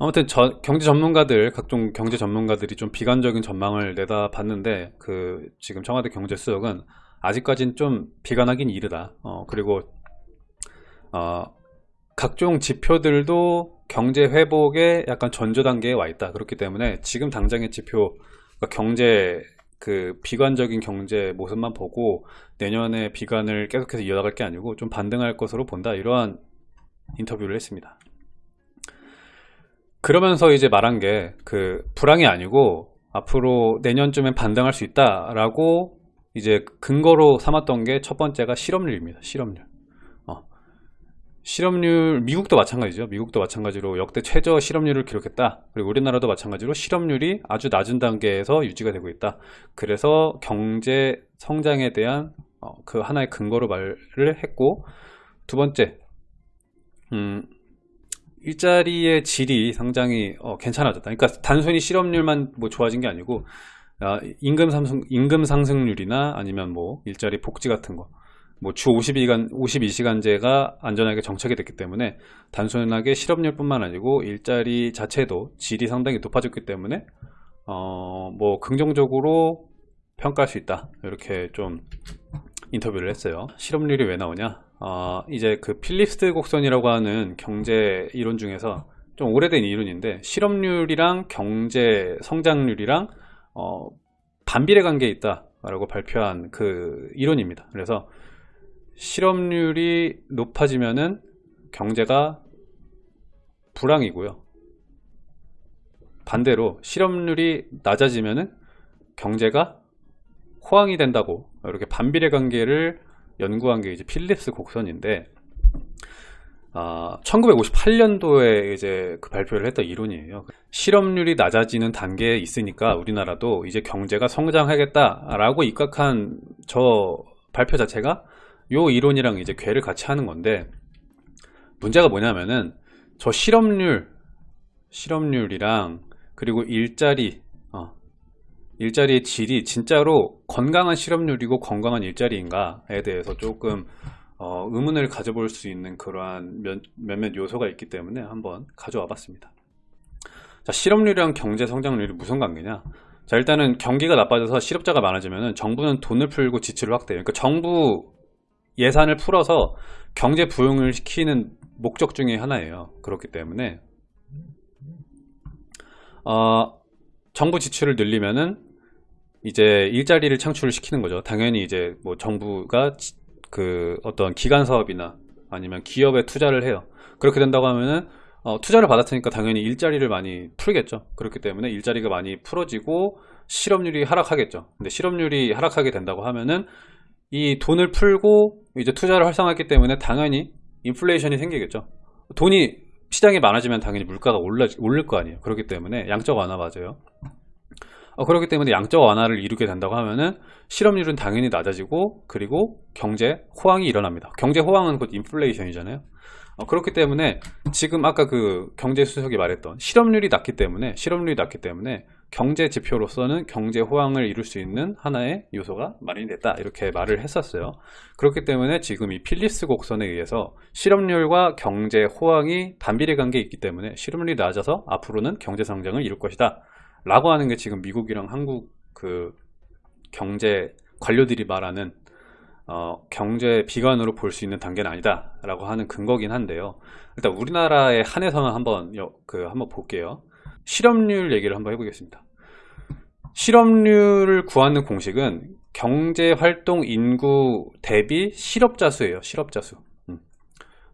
아무튼 저, 경제 전문가들 각종 경제 전문가들이 좀 비관적인 전망을 내다봤는데 그 지금 청와대 경제수석은 아직까지는 좀 비관하긴 이르다. 어, 그리고 어, 각종 지표들도 경제 회복에 약간 전조 단계에 와 있다. 그렇기 때문에 지금 당장의 지표 그러니까 경제 그 비관적인 경제 모습만 보고 내년에 비관을 계속해서 이어나갈 게 아니고 좀 반등할 것으로 본다. 이러한 인터뷰를 했습니다 그러면서 이제 말한 게 그 불황이 아니고 앞으로 내년쯤엔 반등할 수 있다라고 이제 근거로 삼았던 게 첫 번째가 실업률입니다. 실업률. 어. 실업률 미국도 마찬가지죠. 미국도 마찬가지로 역대 최저 실업률을 기록했다. 그리고 우리나라도 마찬가지로 실업률이 아주 낮은 단계에서 유지가 되고 있다. 그래서 경제 성장에 대한 어, 그 하나의 근거로 말을 했고 두 번째 음, 일자리의 질이 상당히 어, 괜찮아졌다. 그러니까 단순히 실업률만 뭐 좋아진 게 아니고 아, 임금 상승 임금 상승률이나 아니면 뭐 일자리 복지 같은 거, 뭐 주 52시간 52시간제가 안전하게 정착이 됐기 때문에 단순하게 실업률뿐만 아니고 일자리 자체도 질이 상당히 높아졌기 때문에 어, 뭐 긍정적으로 평가할 수 있다. 이렇게 좀 인터뷰를 했어요. 실업률이 왜 나오냐? 어, 이제 그 필립스 곡선이라고 하는 경제 이론 중에서 좀 오래된 이론인데 실업률이랑 경제 성장률이랑 어, 반비례 관계에 있다라고 발표한 그 이론입니다. 그래서 실업률이 높아지면은 경제가 불황이고요. 반대로 실업률이 낮아지면은 경제가 호황이 된다고 이렇게 반비례 관계를 연구한 게 이제 필립스 곡선인데 아, 1958년도에 이제 그 발표를 했던 이론이에요. 실업률이 낮아지는 단계에 있으니까 우리나라도 이제 경제가 성장하겠다라고 입각한 저 발표 자체가 요 이론이랑 이제 괴를 같이 하는 건데 문제가 뭐냐면은 저 실업률 실업률이랑 그리고 일자리 일자리의 질이 진짜로 건강한 실업률이고 건강한 일자리인가에 대해서 조금 어, 의문을 가져볼 수 있는 그러한 몇, 몇몇 요소가 있기 때문에 한번 가져와 봤습니다. 자, 실업률이랑 경제 성장률이 무슨 관계냐? 자, 일단은 경기가 나빠져서 실업자가 많아지면 정부는 돈을 풀고 지출을 확대해요. 그러니까 정부 예산을 풀어서 경제 부흥을 시키는 목적 중에 하나예요. 그렇기 때문에 어, 정부 지출을 늘리면은 이제 일자리를 창출을 시키는 거죠. 당연히 이제 뭐 정부가 그 어떤 기간 사업이나 아니면 기업에 투자를 해요. 그렇게 된다고 하면은 어, 투자를 받았으니까 당연히 일자리를 많이 풀겠죠. 그렇기 때문에 일자리가 많이 풀어지고 실업률이 하락하겠죠. 근데 실업률이 하락하게 된다고 하면은 이 돈을 풀고 이제 투자를 활성화했기 때문에 당연히 인플레이션이 생기겠죠. 돈이 시장이 많아지면 당연히 물가가 올라, 오를 거 아니에요. 그렇기 때문에 양적 완화 맞아요. 어, 그렇기 때문에 양적 완화를 이루게 된다고 하면은 실업률은 당연히 낮아지고 그리고 경제 호황이 일어납니다. 경제 호황은 곧 인플레이션이잖아요. 어, 그렇기 때문에 지금 아까 그 경제 수석이 말했던 실업률이 낮기 때문에 실업률이 낮기 때문에 경제 지표로서는 경제 호황을 이룰 수 있는 하나의 요소가 마련이 됐다 이렇게 말을 했었어요 그렇기 때문에 지금 이 필립스 곡선에 의해서 실업률과 경제 호황이 반비례 관계에 있기 때문에 실업률이 낮아서 앞으로는 경제 성장을 이룰 것이다 라고 하는 게 지금 미국이랑 한국 그 경제 관료들이 말하는 어, 경제 비관으로 볼 수 있는 단계는 아니다 라고 하는 근거긴 한데요. 일단 우리나라에 한해서는 한번 그 한번 볼게요. 실업률 얘기를 한번 해보겠습니다. 실업률을 구하는 공식은 경제활동 인구 대비 실업자 수예요 실업자 수. 음.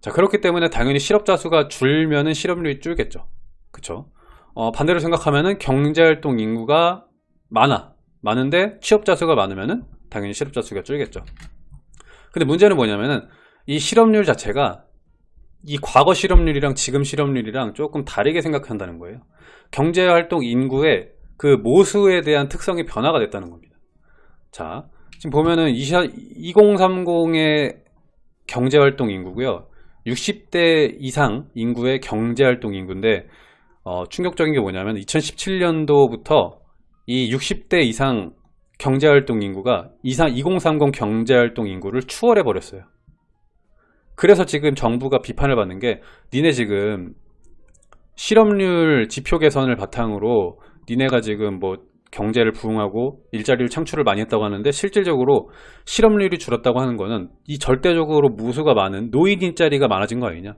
자 그렇기 때문에 당연히 실업자 수가 줄면은 실업률이 줄겠죠. 그쵸 어, 반대로 생각하면은 경제활동 인구가 많아. 많은데 취업자 수가 많으면은 당연히 실업자 수가 줄겠죠. 근데 문제는 뭐냐면은 이 실업률 자체가 이 과거 실업률이랑 지금 실업률이랑 조금 다르게 생각한다는 거예요. 경제활동 인구의 그 모수에 대한 특성이 변화가 됐다는 겁니다. 자 지금 보면은 2030의 경제활동 인구고요. 60대 이상 인구의 경제활동 인구인데 어, 충격적인 게 뭐냐면 2017년도부터 이 60대 이상 경제활동 인구가 이상 2030 경제활동 인구를 추월해 버렸어요. 그래서 지금 정부가 비판을 받는 게 니네 지금 실업률 지표 개선을 바탕으로 니네가 지금 뭐 경제를 부흥하고 일자리를 창출을 많이 했다고 하는데 실질적으로 실업률이 줄었다고 하는 거는 이 절대적으로 무수가 많은 노인 일자리가 많아진 거 아니냐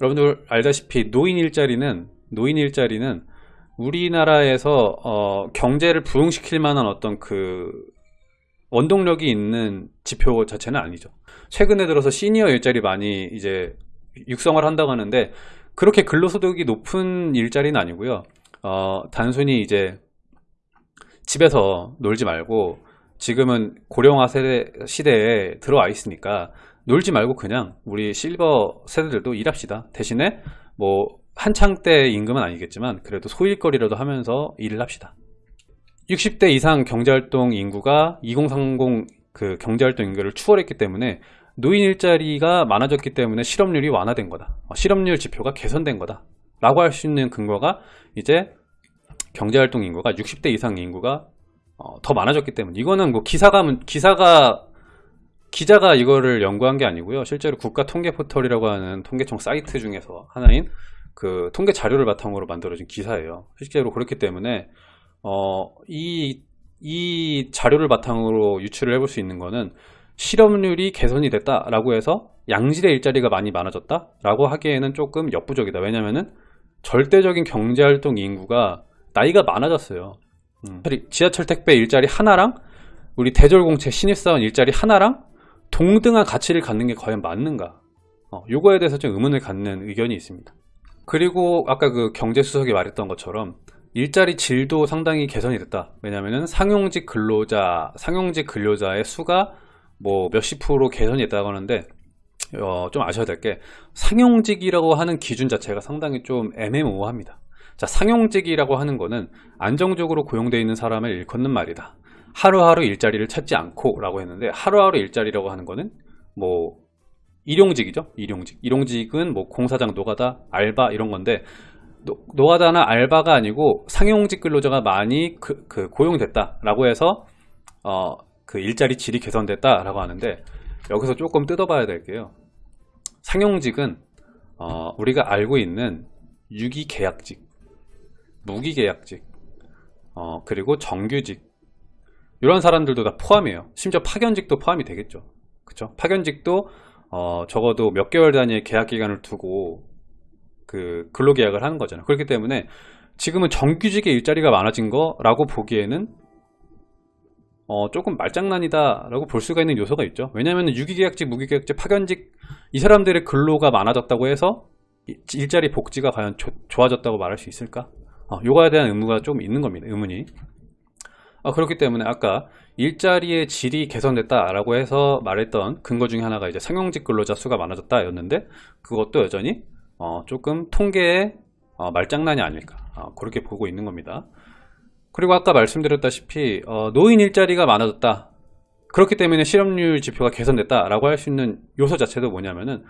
여러분들 알다시피 노인 일자리는 노인 일자리는 우리나라에서 어, 경제를 부흥시킬 만한 어떤 그 원동력이 있는 지표 자체는 아니죠. 최근에 들어서 시니어 일자리 많이 이제 육성을 한다고 하는데 그렇게 근로소득이 높은 일자리는 아니고요. 어, 단순히 이제 집에서 놀지 말고 지금은 고령화 세대, 시대에 들어와 있으니까 놀지 말고 그냥 우리 실버 세대들도 일합시다. 대신에 뭐 한창 때 임금은 아니겠지만 그래도 소일거리라도 하면서 일을 합시다. 60대 이상 경제활동 인구가 2030 그 경제활동 인구를 추월했기 때문에 노인 일자리가 많아졌기 때문에 실업률이 완화된 거다. 어, 실업률 지표가 개선된 거다. 라고 할 수 있는 근거가 이제 경제활동 인구가 60대 이상 인구가 어, 더 많아졌기 때문에 이거는 뭐 기사가 기사가 기자가 이거를 연구한 게 아니고요. 실제로 국가 통계 포털이라고 하는 통계청 사이트 중에서 하나인 그 통계 자료를 바탕으로 만들어진 기사예요. 실제로 그렇기 때문에 어, 이, 이 자료를 바탕으로 유출을 해볼 수 있는 거는 실업률이 개선이 됐다라고 해서 양질의 일자리가 많이 많아졌다 라고 하기에는 조금 역부족이다. 왜냐면은 절대적인 경제활동 인구가 나이가 많아졌어요. 음. 지하철 택배 일자리 하나랑 우리 대졸공채 신입사원 일자리 하나랑 동등한 가치를 갖는 게 과연 맞는가? 어, 요거에 대해서 좀 의문을 갖는 의견이 있습니다. 그리고 아까 그 경제수석이 말했던 것처럼 일자리 질도 상당히 개선이 됐다. 왜냐면은 상용직 근로자 상용직 근로자의 수가 뭐 몇십 프로 개선이 됐다고 하는데 어, 좀 아셔야 될 게 상용직이라고 하는 기준 자체가 상당히 좀 애매모호합니다. 자 상용직이라고 하는 거는 안정적으로 고용되어 있는 사람을 일컫는 말이다 하루하루 일자리를 찾지 않고 라고 했는데 하루하루 일자리라고 하는 거는 뭐 일용직이죠. 일용직. 일용직은 뭐 공사장 노가다 알바 이런 건데 노, 노가다나 알바가 아니고 상용직 근로자가 많이 그, 그 고용됐다 라고 해서 어, 그 일자리 질이 개선됐다 라고 하는데 여기서 조금 뜯어봐야 될 게요. 상용직은 어, 우리가 알고 있는 유기계약직 무기계약직 어, 그리고 정규직 이런 사람들도 다 포함이에요 심지어 파견직도 포함이 되겠죠 그쵸 파견직도 어, 적어도 몇 개월 단위의 계약 기간을 두고 그 근로계약을 하는 거잖아요 그렇기 때문에 지금은 정규직의 일자리가 많아진 거라고 보기에는 어, 조금 말장난이다 라고 볼 수가 있는 요소가 있죠 왜냐하면 유기계약직, 무기계약직, 파견직 이 사람들의 근로가 많아졌다고 해서 일자리 복지가 과연 조, 좋아졌다고 말할 수 있을까? 어, 요거에 대한 의무가 좀 있는 겁니다. 의문이. 어, 그렇기 때문에 아까 일자리의 질이 개선됐다 라고 해서 말했던 근거 중에 하나가 이제 상용직 근로자 수가 많아졌다 였는데 그것도 여전히 어, 조금 통계의 어, 말장난이 아닐까 어, 그렇게 보고 있는 겁니다. 그리고 아까 말씀드렸다시피 어, 노인 일자리가 많아졌다. 그렇기 때문에 실업률 지표가 개선됐다 라고 할 수 있는 요소 자체도 뭐냐면은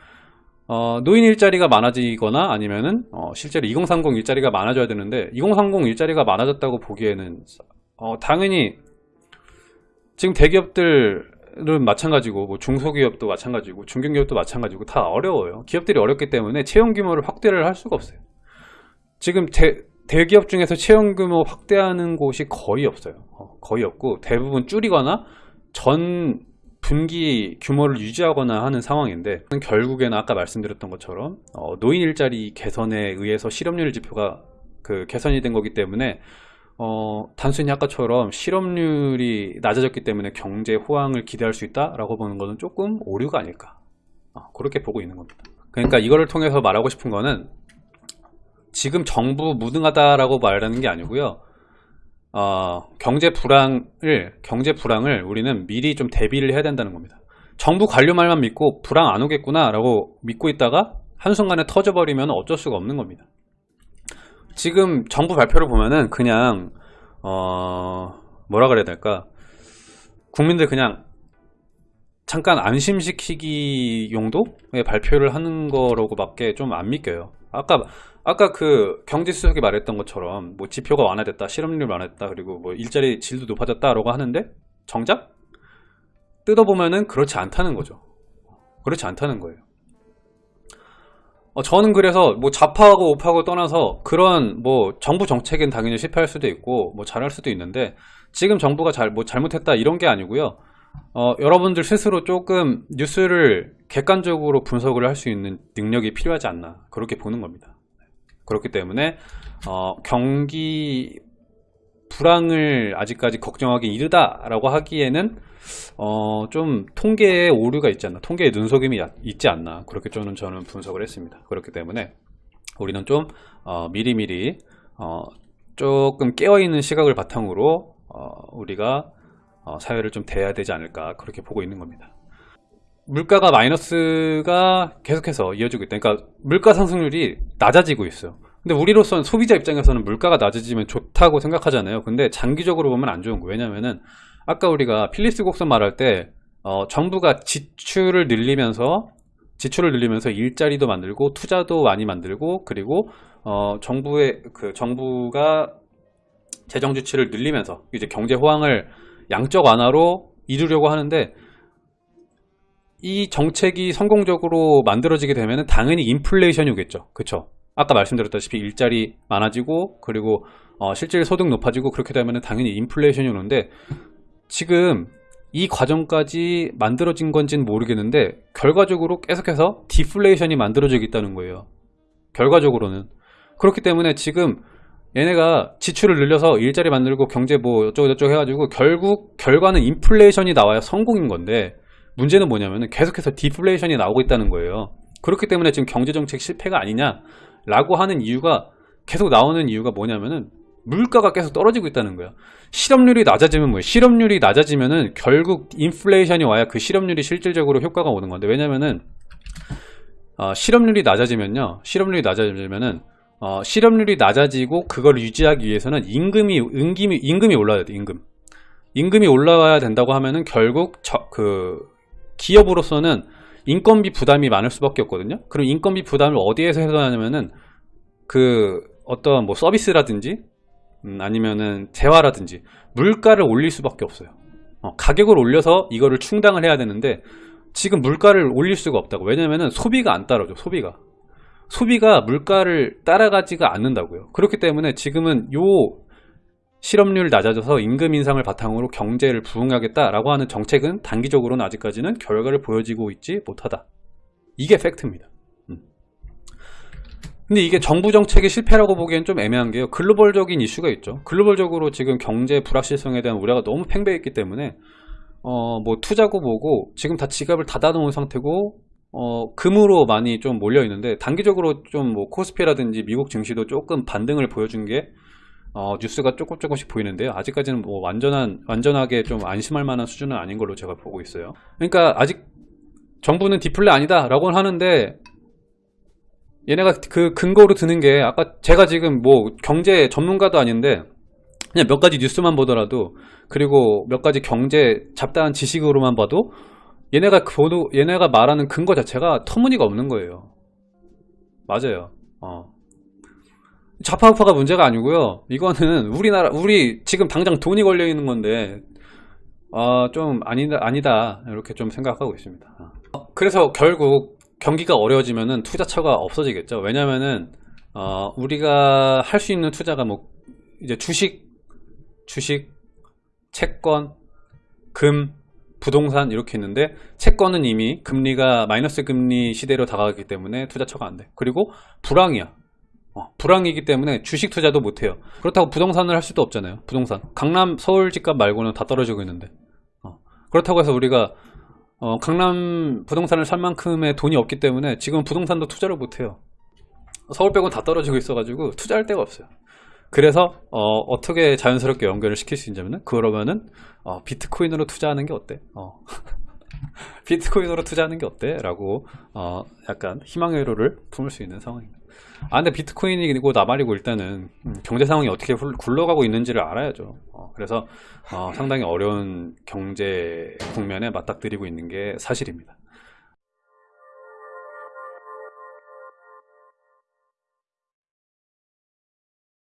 어, 노인 일자리가 많아지거나 아니면은 어, 실제로 2030 일자리가 많아져야 되는데 2030 일자리가 많아졌다고 보기에는 어, 당연히 지금 대기업들은 마찬가지고 뭐 중소기업도 마찬가지고 중견기업도 마찬가지고 다 어려워요. 기업들이 어렵기 때문에 채용 규모를 확대를 할 수가 없어요. 지금 대, 대기업 중에서 채용 규모 확대하는 곳이 거의 없어요. 어, 거의 없고 대부분 줄이거나 전 분기 규모를 유지하거나 하는 상황인데 결국에는 아까 말씀드렸던 것처럼 어, 노인 일자리 개선에 의해서 실업률 지표가 그 개선이 된 거기 때문에 어, 단순히 아까처럼 실업률이 낮아졌기 때문에 경제 호황을 기대할 수 있다라고 보는 것은 조금 오류가 아닐까 어, 그렇게 보고 있는 겁니다 그러니까 이거를 통해서 말하고 싶은 거는 지금 정부 무능하다라고 말하는 게 아니고요 어, 경제 불황을 경제 불황을 우리는 미리 좀 대비를 해야 된다는 겁니다. 정부 관료 말만 믿고 불황 안 오겠구나 라고 믿고 있다가 한순간에 터져버리면 어쩔 수가 없는 겁니다. 지금 정부 발표를 보면은 그냥 어, 뭐라 그래야 될까? 국민들 그냥 잠깐 안심시키기 용도의 발표를 하는 거라고 밖에 좀 안 믿겨요. 아까 아까 그 경제 수석이 말했던 것처럼 뭐 지표가 완화됐다 실업률 완화됐다 그리고 뭐 일자리 질도 높아졌다 라고 하는데 정작 뜯어보면은 그렇지 않다는 거죠. 그렇지 않다는 거예요 어, 저는 그래서 뭐 좌파하고 우파하고 떠나서 그런 뭐 정부 정책은 당연히 실패할 수도 있고 뭐 잘할 수도 있는데 지금 정부가 잘 뭐 잘못했다 이런 게 아니고요. 어, 여러분들 스스로 조금 뉴스를 객관적으로 분석을 할 수 있는 능력이 필요하지 않나 그렇게 보는 겁니다. 그렇기 때문에 어, 경기 불황을 아직까지 걱정하기 이르다라고 하기에는 어, 좀 통계에 오류가 있지 않나 통계에 눈속임이 야- 있지 않나 그렇게 저는 저는 분석을 했습니다. 그렇기 때문에 우리는 좀 어, 미리미리 어, 조금 깨어있는 시각을 바탕으로 어, 우리가 어, 사회를 좀 대해야 되지 않을까 그렇게 보고 있는 겁니다. 물가가 마이너스가 계속해서 이어지고 있다. 그러니까 물가 상승률이 낮아지고 있어요. 근데 우리로서는 소비자 입장에서는 물가가 낮아지면 좋다고 생각하잖아요. 근데 장기적으로 보면 안 좋은 거예요. 왜냐면은 아까 우리가 필리스 곡선 말할 때 어, 정부가 지출을 늘리면서 지출을 늘리면서 일자리도 만들고 투자도 많이 만들고 그리고 어, 정부의 그 정부가 재정 지출을 늘리면서 이제 경제 호황을 양적 완화로 이루려고 하는데 이 정책이 성공적으로 만들어지게 되면 당연히 인플레이션이 오겠죠. 그쵸? 아까 말씀드렸다시피 일자리 많아지고 그리고 어, 실질 소득 높아지고 그렇게 되면 당연히 인플레이션이 오는데 지금 이 과정까지 만들어진 건지는 모르겠는데 결과적으로 계속해서 디플레이션이 만들어지고 있다는 거예요. 결과적으로는 그렇기 때문에 지금 얘네가 지출을 늘려서 일자리 만들고 경제 뭐 어쩌고 저쩌고 해가지고 결국 결과는 인플레이션이 나와야 성공인 건데 문제는 뭐냐면은 계속해서 디플레이션이 나오고 있다는 거예요. 그렇기 때문에 지금 경제정책 실패가 아니냐 라고 하는 이유가 계속 나오는 이유가 뭐냐면은 물가가 계속 떨어지고 있다는 거야. 실업률이 낮아지면 뭐예요? 실업률이 낮아지면은 결국 인플레이션이 와야 그 실업률이 실질적으로 효과가 오는 건데 왜냐면은 어, 실업률이 낮아지면요. 실업률이 낮아지면은 어, 실업률이 낮아지고 그걸 유지하기 위해서는 임금이 임금이 임금이 올라야 돼. 임금. 임금이 올라가야 된다고 하면은 결국 저, 그 기업으로서는 인건비 부담이 많을 수밖에 없거든요. 그럼 인건비 부담을 어디에서 해소하냐면은 그 어떤 뭐 서비스라든지 음, 아니면은 재화라든지 물가를 올릴 수밖에 없어요. 어, 가격을 올려서 이거를 충당을 해야 되는데 지금 물가를 올릴 수가 없다고. 왜냐면은 소비가 안 따라줘. 소비가. 소비가 물가를 따라가지가 않는다고요. 그렇기 때문에 지금은 요 실업률 낮아져서 임금 인상을 바탕으로 경제를 부흥하겠다라고 하는 정책은 단기적으로는 아직까지는 결과를 보여지고 있지 못하다. 이게 팩트입니다. 음. 근데 이게 정부 정책의 실패라고 보기엔 좀 애매한 게요. 글로벌적인 이슈가 있죠. 글로벌적으로 지금 경제 불확실성에 대한 우려가 너무 팽배했기 때문에 어, 뭐 투자고 뭐고 지금 다 지갑을 닫아 놓은 상태고 어, 금으로 많이 좀 몰려 있는데 단기적으로 좀 뭐 코스피라든지 미국 증시도 조금 반등을 보여준 게 어, 뉴스가 조금 조금씩 보이는데요. 아직까지는 뭐 완전한 완전하게 좀 안심할 만한 수준은 아닌 걸로 제가 보고 있어요. 그러니까 아직 정부는 디플레 아니다라고 하는데 얘네가 그 근거로 드는 게 아까 제가 지금 뭐 경제 전문가도 아닌데 그냥 몇 가지 뉴스만 보더라도 그리고 몇 가지 경제 잡다한 지식으로만 봐도 얘네가 보도 얘네가 말하는 근거 자체가 터무니가 없는 거예요. 맞아요. 어. 좌파 우파가 문제가 아니고요. 이거는 우리나라 우리 지금 당장 돈이 걸려 있는 건데 어, 좀 아니다 아니다 이렇게 좀 생각하고 있습니다. 어, 그래서 결국 경기가 어려워지면은 투자처가 없어지겠죠. 왜냐면은 어, 우리가 할 수 있는 투자가 뭐 이제 주식, 주식, 채권, 금, 부동산 이렇게 있는데 채권은 이미 금리가 마이너스 금리 시대로 다가가기 때문에 투자처가 안 돼. 그리고 불황이야. 어, 불황이기 때문에 주식 투자도 못 해요. 그렇다고 부동산을 할 수도 없잖아요. 부동산. 강남 서울 집값 말고는 다 떨어지고 있는데. 어, 그렇다고 해서 우리가 어, 강남 부동산을 살 만큼의 돈이 없기 때문에 지금 부동산도 투자를 못 해요. 서울 빼고 다 떨어지고 있어가지고 투자할 데가 없어요. 그래서 어, 떻게 자연스럽게 연결을 시킬 수 있냐면은 그러면은 어, 비트코인으로 투자하는 게 어때? 어. 비트코인으로 투자하는 게 어때? 라고 어, 약간 희망의 회로를 품을 수 있는 상황입니다. 아 근데 비트코인이고 나발이고 일단은 음, 경제 상황이 어떻게 훌- 굴러가고 있는지를 알아야죠. 어, 그래서 어, 상당히 어려운 경제 국면에 맞닥뜨리고 있는 게 사실입니다.